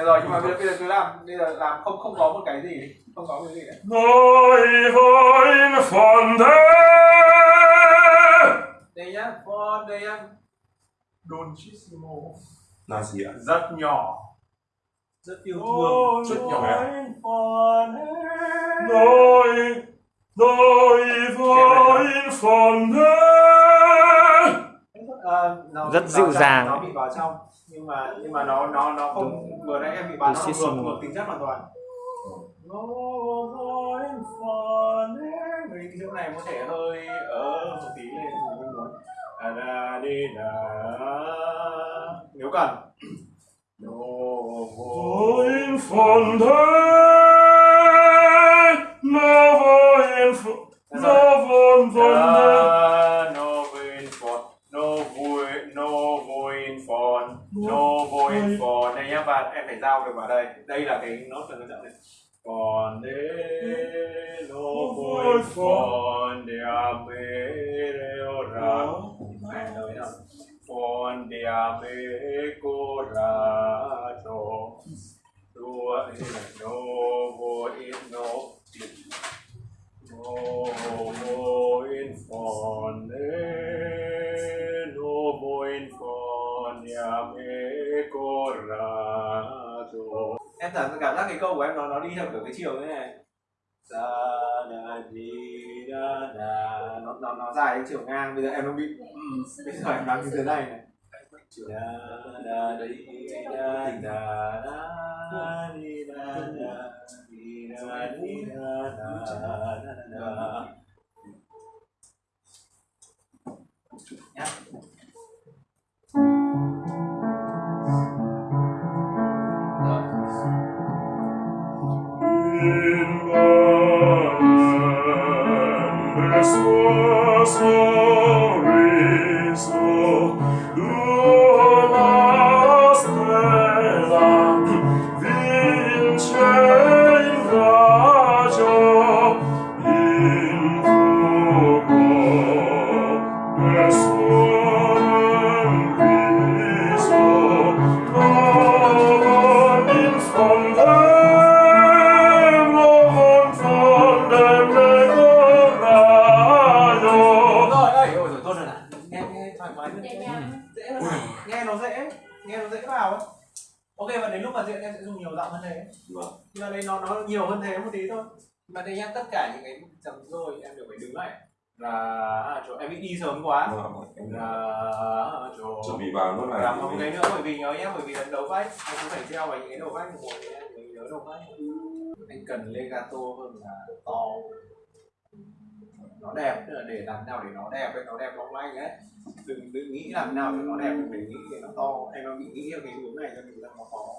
Được rồi nhưng mà bây giờ, bây giờ cứ làm. Bây giờ làm không không có một cái gì. Không có cái gì nữa Noi wollen von der đây nhá đây nhá. Dolcissimo. Là gì ạ? Rất nhỏ. Rất yêu thương. Rất nhỏ. von der Noi Noi nó Rất dịu dàng. nó bị vào trong. Nhưng mà nhưng mà nó nó nó không vừa nãy em bị bán nó ngược ngược tính chất hoàn toàn. Nó von der Người chỗ này có thể hơi ở một tí lên mình không muốn da da đi da nếu cần. Nó Wollen von der nhá và em phải giao được vào đây. Đây là cái nốt cần trọng này. Còn đế no voin phòn de ame reo ra mẹ nói nào phòn de ame cô ra cho đua no voin em cảm cảm giác cái câu của em nó nó đi theo kiểu cái chiều thế này. Da da di da da nó nó nó dài cái chiều ngang, bây giờ em nó bị ừ, bây giờ em đang như thế này này. Da da di da da da di da da di da di da da da da nhá Christus, Christus, Christus, ơi ôi rồi tốt rồi này nghe nghe thoải mái hơn. Dễ hơn nghe nó dễ nghe nó dễ vào ấy. Ok và đến lúc mà diễn em sẽ dùng nhiều giọng hơn thế. Vâng. Nhưng mà đây nó nó nhiều hơn thế một tí thôi. Mà đây nhá tất cả những cái chấm rồi em đều phải đứng lại. Là chỗ em bị đi sớm quá. Vâng là chỗ chuẩn bị vào nốt này. làm một cái nữa bởi vì nhớ nhá bởi vì lần đầu vách anh cũng phải treo vào những cái đầu mình em mới nhớ đầu vách. Anh cần legato hơn là to nó đẹp, tức là để làm nào để nó đẹp ấy, nó đẹp long lanh ấy. Đừng đừng nghĩ làm nào để nó đẹp đừng để nghĩ để nó to. Em nó bị nghĩ theo cái hướng này cho mình là nó khó